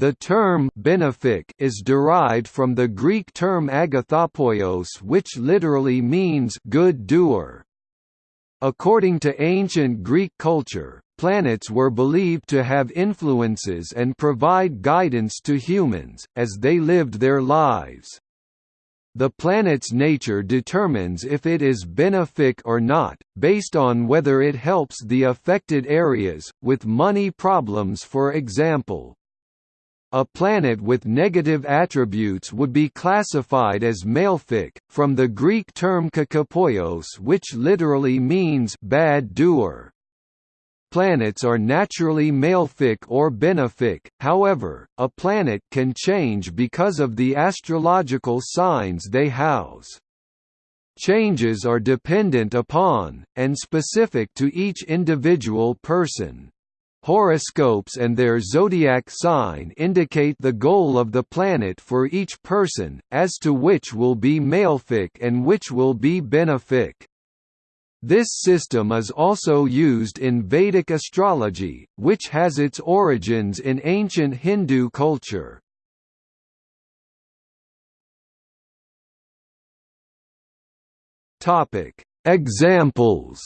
The term benefic is derived from the Greek term agathopoios which literally means good doer. According to ancient Greek culture, planets were believed to have influences and provide guidance to humans, as they lived their lives. The planet's nature determines if it is benefic or not, based on whether it helps the affected areas, with money problems for example. A planet with negative attributes would be classified as malefic, from the Greek term kakopoios which literally means bad doer. Planets are naturally malefic or benefic, however, a planet can change because of the astrological signs they house. Changes are dependent upon, and specific to each individual person. Horoscopes and their zodiac sign indicate the goal of the planet for each person, as to which will be malefic and which will be benefic. This system is also used in Vedic astrology, which has its origins in ancient Hindu culture. Examples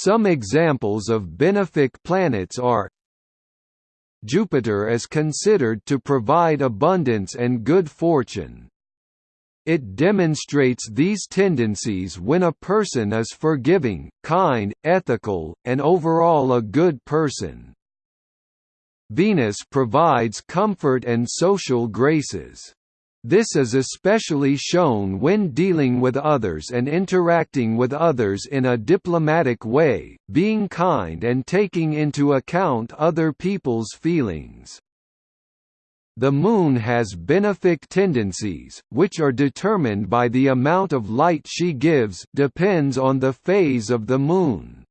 Some examples of benefic planets are Jupiter is considered to provide abundance and good fortune. It demonstrates these tendencies when a person is forgiving, kind, ethical, and overall a good person. Venus provides comfort and social graces. This is especially shown when dealing with others and interacting with others in a diplomatic way, being kind and taking into account other people's feelings. The Moon has benefic tendencies, which are determined by the amount of light she gives depends on the phase of the Moon.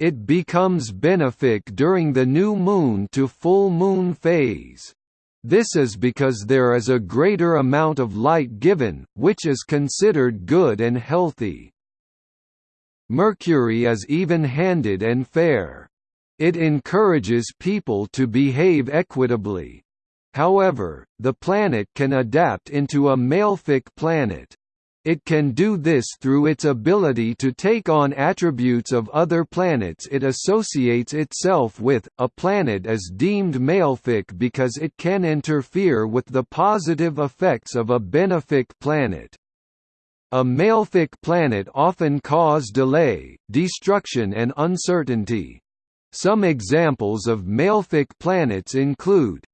It becomes benefic during the new moon to full moon phase. This is because there is a greater amount of light given, which is considered good and healthy. Mercury is even-handed and fair. It encourages people to behave equitably. However, the planet can adapt into a malefic planet. It can do this through its ability to take on attributes of other planets it associates itself with. A planet is deemed malefic because it can interfere with the positive effects of a benefic planet. A malefic planet often cause delay, destruction and uncertainty. Some examples of malefic planets include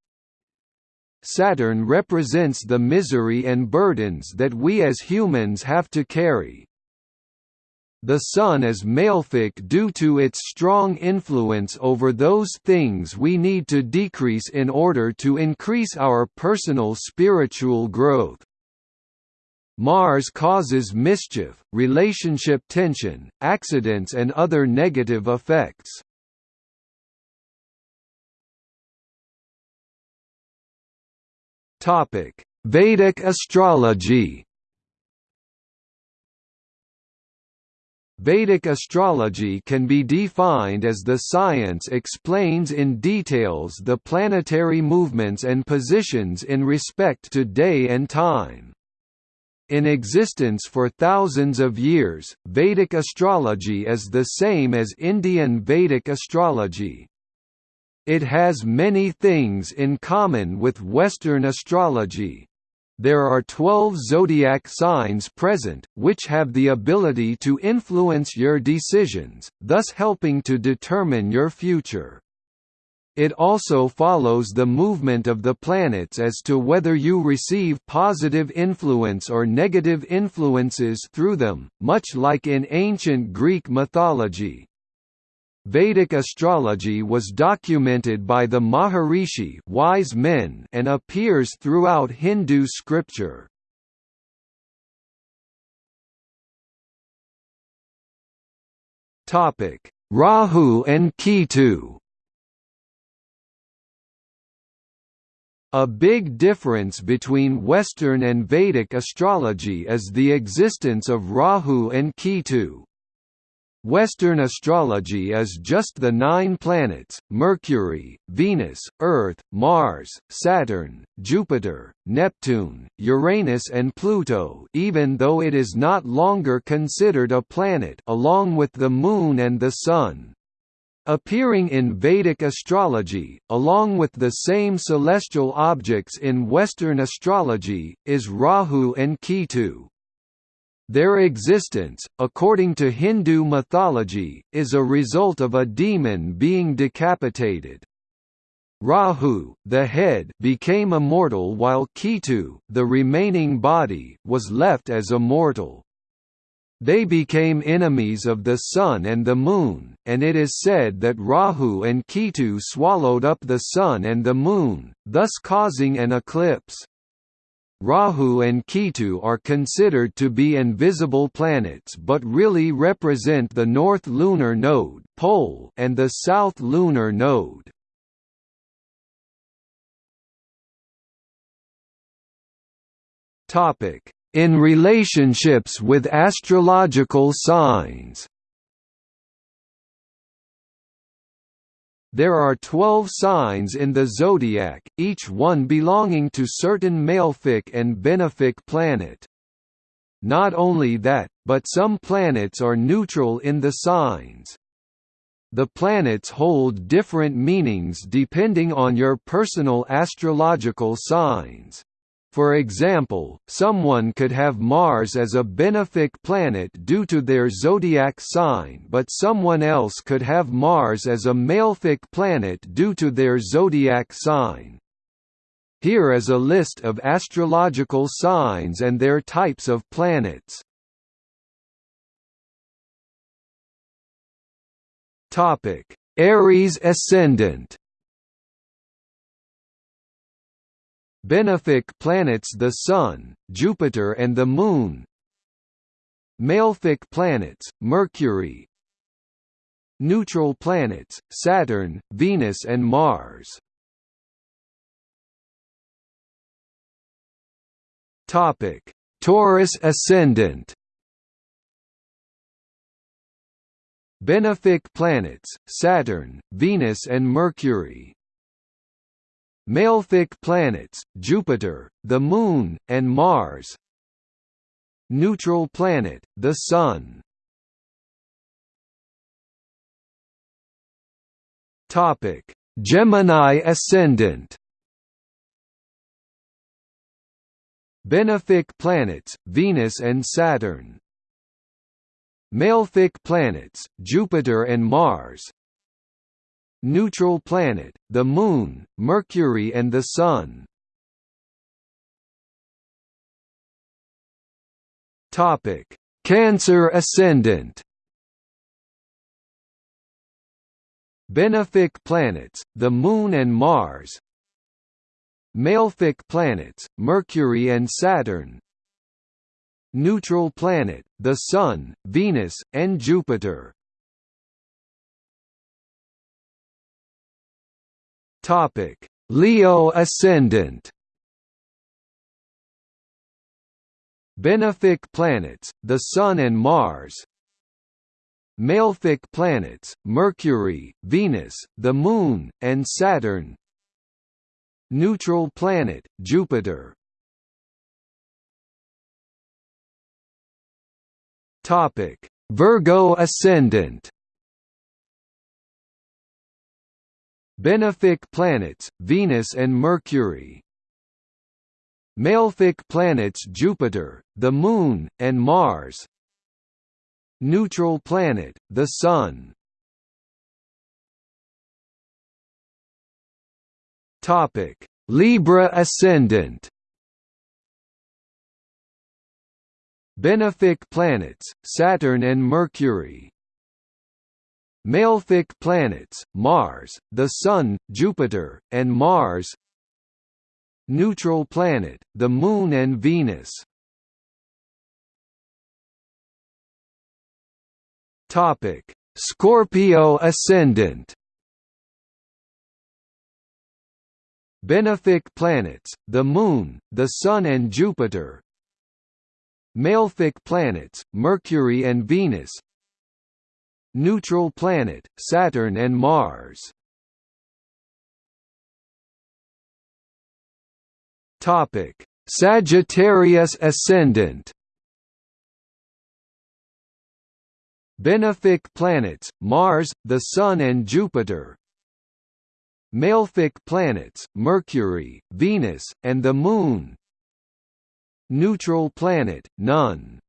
Saturn represents the misery and burdens that we as humans have to carry. The Sun is malefic due to its strong influence over those things we need to decrease in order to increase our personal spiritual growth. Mars causes mischief, relationship tension, accidents and other negative effects. Topic: Vedic astrology. Vedic astrology can be defined as the science explains in details the planetary movements and positions in respect to day and time. In existence for thousands of years, Vedic astrology is the same as Indian Vedic astrology. It has many things in common with Western astrology. There are 12 zodiac signs present, which have the ability to influence your decisions, thus helping to determine your future. It also follows the movement of the planets as to whether you receive positive influence or negative influences through them, much like in ancient Greek mythology. Vedic astrology was documented by the Maharishi wise men and appears throughout Hindu scripture. Rahu and Ketu A big difference between Western and Vedic astrology is the existence of Rahu and Ketu. Western astrology is just the nine planets, Mercury, Venus, Earth, Mars, Saturn, Jupiter, Neptune, Uranus and Pluto even though it is not longer considered a planet along with the Moon and the Sun. Appearing in Vedic astrology, along with the same celestial objects in Western astrology, is Rahu and Ketu. Their existence, according to Hindu mythology, is a result of a demon being decapitated. Rahu, the head, became immortal while Ketu, the remaining body, was left as immortal. They became enemies of the sun and the moon, and it is said that Rahu and Ketu swallowed up the sun and the moon, thus causing an eclipse. Rahu and Ketu are considered to be invisible planets but really represent the north lunar node pole and the south lunar node. In relationships with astrological signs There are twelve signs in the zodiac, each one belonging to certain malefic and benefic planet. Not only that, but some planets are neutral in the signs. The planets hold different meanings depending on your personal astrological signs. For example, someone could have Mars as a benefic planet due to their zodiac sign but someone else could have Mars as a malefic planet due to their zodiac sign. Here is a list of astrological signs and their types of planets. Aries ascendant Benefic planets the Sun, Jupiter and the Moon. Malefic planets, Mercury. Neutral planets, Saturn, Venus and Mars. Taurus ascendant. Benefic planets, Saturn, Venus and Mercury Malefic planets, Jupiter, the Moon, and Mars. Neutral planet, the Sun. Gemini ascendant. Benefic planets, Venus and Saturn. Malefic planets, Jupiter and Mars Neutral planet, the Moon, Mercury and the Sun. Cancer ascendant. Benefic planets, the Moon and Mars. Malefic planets, Mercury and Saturn. Neutral planet, the Sun, Venus, and Jupiter Topic: Leo ascendant. Benefic planets, the Sun and Mars. Malefic planets, Mercury, Venus, the Moon, and Saturn. Neutral planet, Jupiter. Topic: Virgo ascendant. Benefic planets, Venus and Mercury. Malefic planets Jupiter, the Moon, and Mars. Neutral planet, the Sun. Libra ascendant. Benefic planets, Saturn and Mercury Malefic planets, Mars, the Sun, Jupiter, and Mars. Neutral planet, the Moon and Venus. Scorpio ascendant. Benefic planets, the Moon, the Sun and Jupiter. Malefic planets, Mercury and Venus Neutral planet, Saturn and Mars. Topic: Sagittarius ascendant. Benefic planets, Mars, the Sun and Jupiter. Malefic planets, Mercury, Venus, and the Moon. Neutral planet, none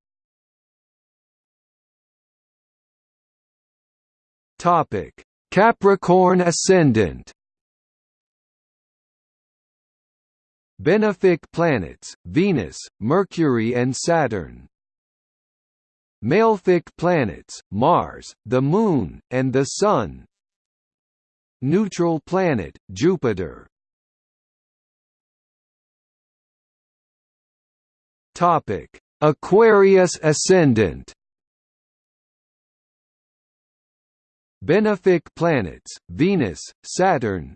Capricorn ascendant. Benefic planets, Venus, Mercury and Saturn. Malefic planets, Mars, the Moon, and the Sun. Neutral planet, Jupiter. Topic: Aquarius ascendant Benefic planets, Venus, Saturn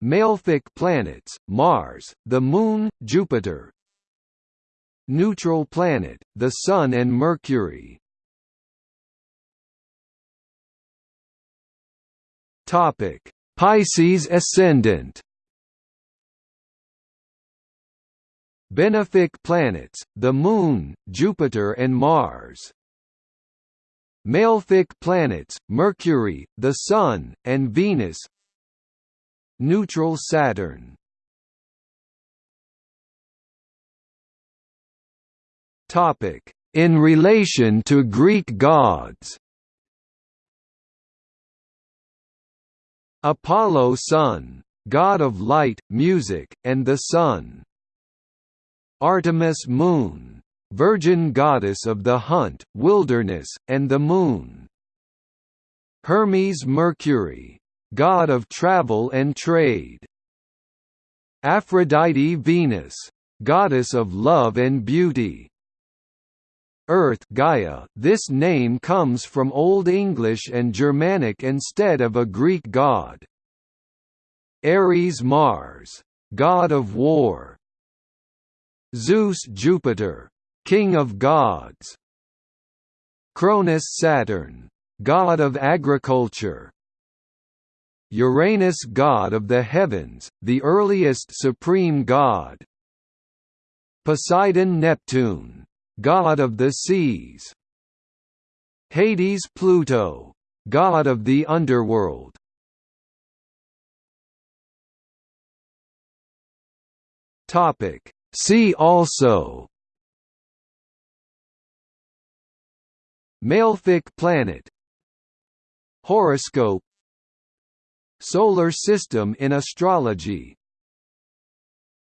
Malefic planets, Mars, the Moon, Jupiter Neutral planet, the Sun and Mercury. Pisces ascendant. Benefic planets, the Moon, Jupiter and Mars Malefic planets, Mercury, the Sun, and Venus. Neutral Saturn. In relation to Greek gods. Apollo Sun, god of light, music, and the sun. Artemis Moon, virgin goddess of the hunt, wilderness, and the moon Hermes Mercury, god of travel and trade Aphrodite Venus, goddess of love and beauty Earth Gaia this name comes from Old English and Germanic instead of a Greek god. Ares Mars, god of war. Zeus Jupiter, king of gods. Cronus Saturn, god of agriculture. Uranus god of the heavens, the earliest supreme god. Poseidon Neptune, god of the seas Hades Pluto god of the underworld see also Malefic planet. Horoscope. Solar system in astrology